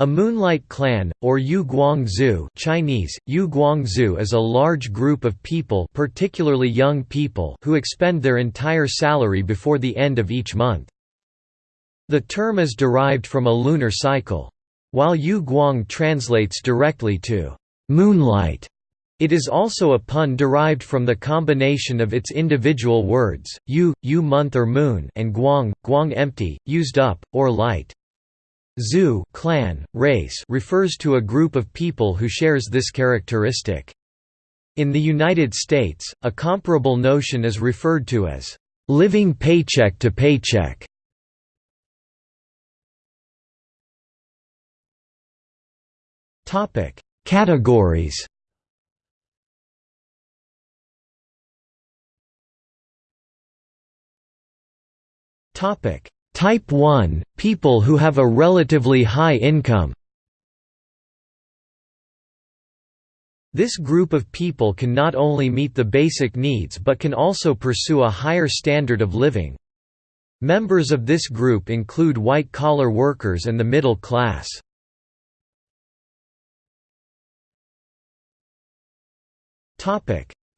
A moonlight clan, or Yu Guangzhu Chinese, Yu Guangzhu is a large group of people particularly young people who expend their entire salary before the end of each month. The term is derived from a lunar cycle. While Yu Guang translates directly to «moonlight», it is also a pun derived from the combination of its individual words, yu, yu month or moon and guang, guang empty, used up, or light. Zhu clan, race refers to a group of people who shares this characteristic. In the United States, a comparable notion is referred to as living paycheck to paycheck. Topic: Categories. Topic: Type 1 – people who have a relatively high income This group of people can not only meet the basic needs but can also pursue a higher standard of living. Members of this group include white-collar workers and the middle class.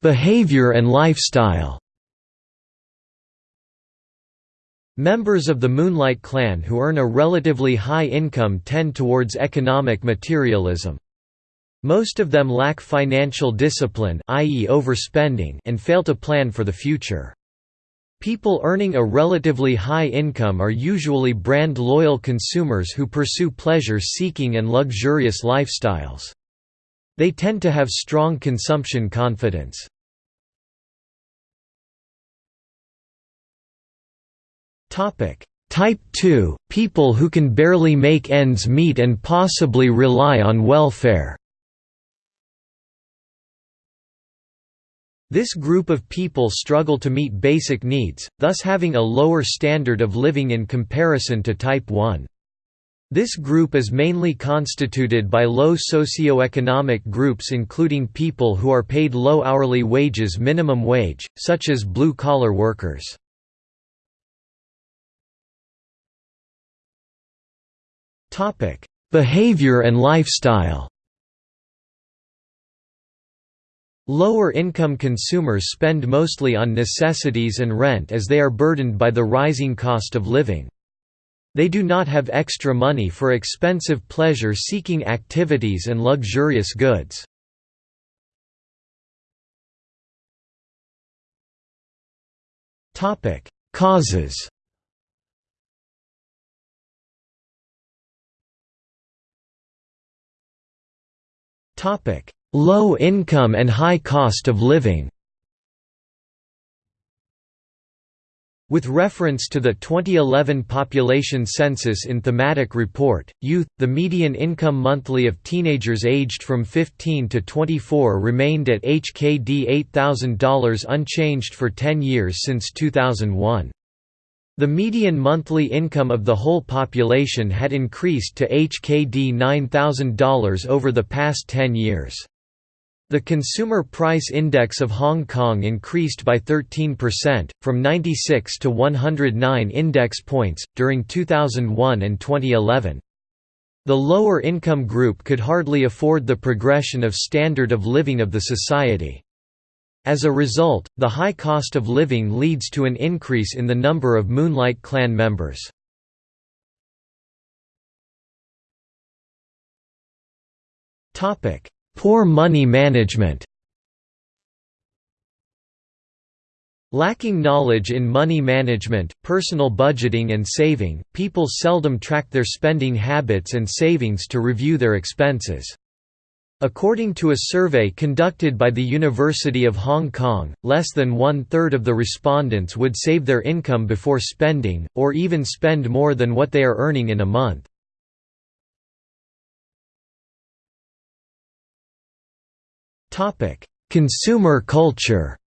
Behavior and lifestyle Members of the Moonlight Clan who earn a relatively high income tend towards economic materialism. Most of them lack financial discipline i.e. overspending and fail to plan for the future. People earning a relatively high income are usually brand-loyal consumers who pursue pleasure-seeking and luxurious lifestyles. They tend to have strong consumption confidence. Type 2 – People who can barely make ends meet and possibly rely on welfare This group of people struggle to meet basic needs, thus having a lower standard of living in comparison to Type 1. This group is mainly constituted by low socioeconomic groups including people who are paid low hourly wages minimum wage, such as blue-collar workers. Behavior and lifestyle. Lower income consumers spend mostly on necessities and rent as they are burdened by the rising cost of living. They do not have extra money for expensive pleasure-seeking activities and luxurious goods. Causes Topic: Low income and high cost of living. With reference to the 2011 population census in Thematic Report, Youth, the median income monthly of teenagers aged from 15 to 24 remained at HKD $8,000 unchanged for 10 years since 2001. The median monthly income of the whole population had increased to HKD $9,000 over the past 10 years. The Consumer Price Index of Hong Kong increased by 13%, from 96 to 109 index points, during 2001 and 2011. The lower income group could hardly afford the progression of standard of living of the society. As a result, the high cost of living leads to an increase in the number of Moonlight Clan members. Poor money management Lacking knowledge in money management, personal budgeting and saving, people seldom track their spending habits and savings to review their expenses. According to a survey conducted by the University of Hong Kong, less than one-third of the respondents would save their income before spending, or even spend more than what they are earning in a month. Consumer culture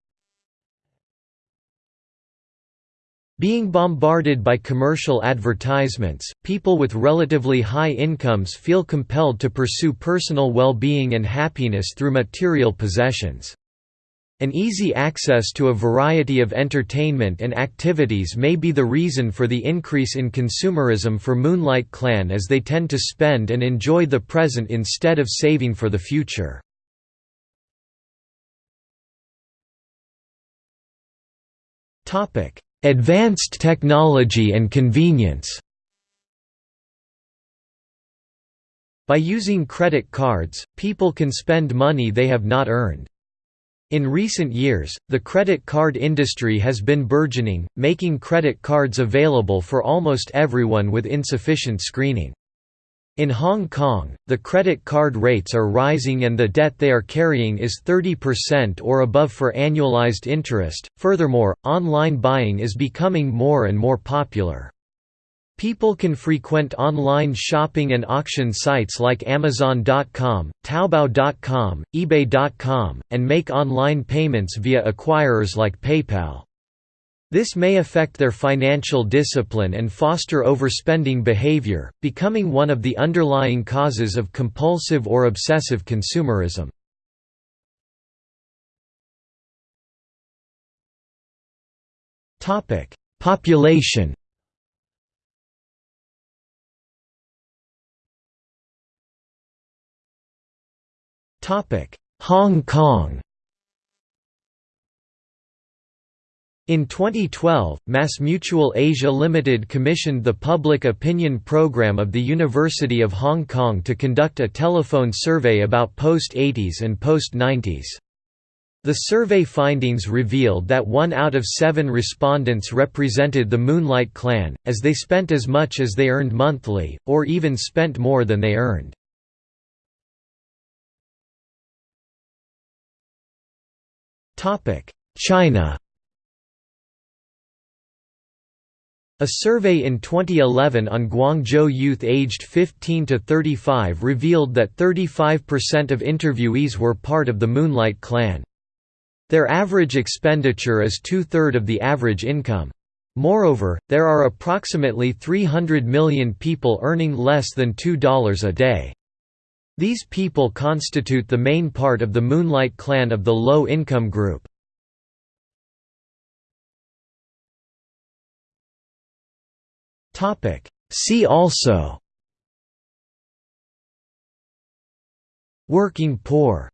Being bombarded by commercial advertisements, people with relatively high incomes feel compelled to pursue personal well-being and happiness through material possessions. An easy access to a variety of entertainment and activities may be the reason for the increase in consumerism for Moonlight Clan as they tend to spend and enjoy the present instead of saving for the future. Advanced technology and convenience By using credit cards, people can spend money they have not earned. In recent years, the credit card industry has been burgeoning, making credit cards available for almost everyone with insufficient screening. In Hong Kong, the credit card rates are rising and the debt they are carrying is 30% or above for annualized interest. Furthermore, online buying is becoming more and more popular. People can frequent online shopping and auction sites like Amazon.com, Taobao.com, eBay.com, and make online payments via acquirers like PayPal. This may affect their financial discipline and foster overspending behavior, becoming one of the underlying causes of compulsive or obsessive consumerism. Population Hong Kong In 2012, MassMutual Asia Limited commissioned the Public Opinion Program of the University of Hong Kong to conduct a telephone survey about post-80s and post-90s. The survey findings revealed that one out of seven respondents represented the Moonlight Clan, as they spent as much as they earned monthly, or even spent more than they earned. China A survey in 2011 on Guangzhou youth aged 15 to 35 revealed that 35% of interviewees were part of the Moonlight Clan. Their average expenditure is two-third of the average income. Moreover, there are approximately 300 million people earning less than $2 a day. These people constitute the main part of the Moonlight clan of the low-income group. See also. Working poor